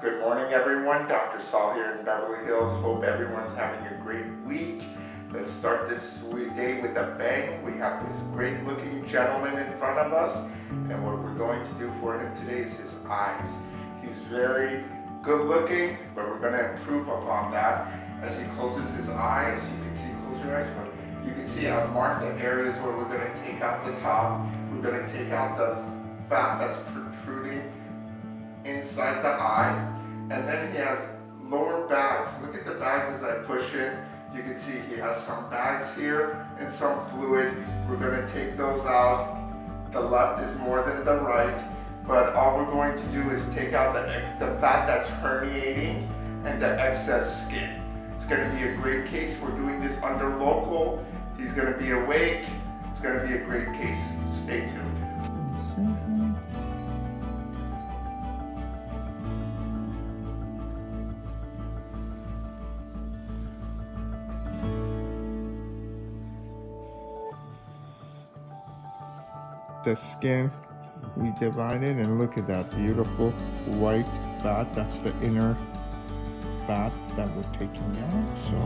Good morning everyone, Dr. Saul here in Beverly Hills. Hope everyone's having a great week. Let's start this day with a bang. We have this great looking gentleman in front of us and what we're going to do for him today is his eyes. He's very good looking, but we're going to improve upon that. As he closes his eyes, you can see, close your eyes, but you can see I've marked the areas where we're going to take out the top. We're going to take out the fat that's protruding inside the eye. And then he has lower bags. Look at the bags as I push in. You can see he has some bags here and some fluid. We're going to take those out. The left is more than the right. But all we're going to do is take out the, the fat that's herniating and the excess skin. It's going to be a great case. We're doing this under local. He's going to be awake. It's going to be a great case. Stay tuned. The skin we divide it and look at that beautiful white fat. That's the inner fat that we're taking out. So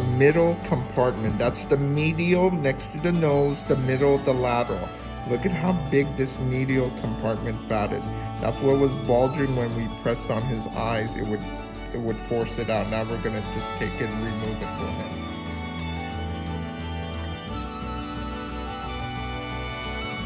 middle compartment. That's the medial next to the nose, the middle, the lateral. Look at how big this medial compartment fat is. That's what was bulging when we pressed on his eyes. It would it would force it out. Now we're gonna just take it and remove it for him.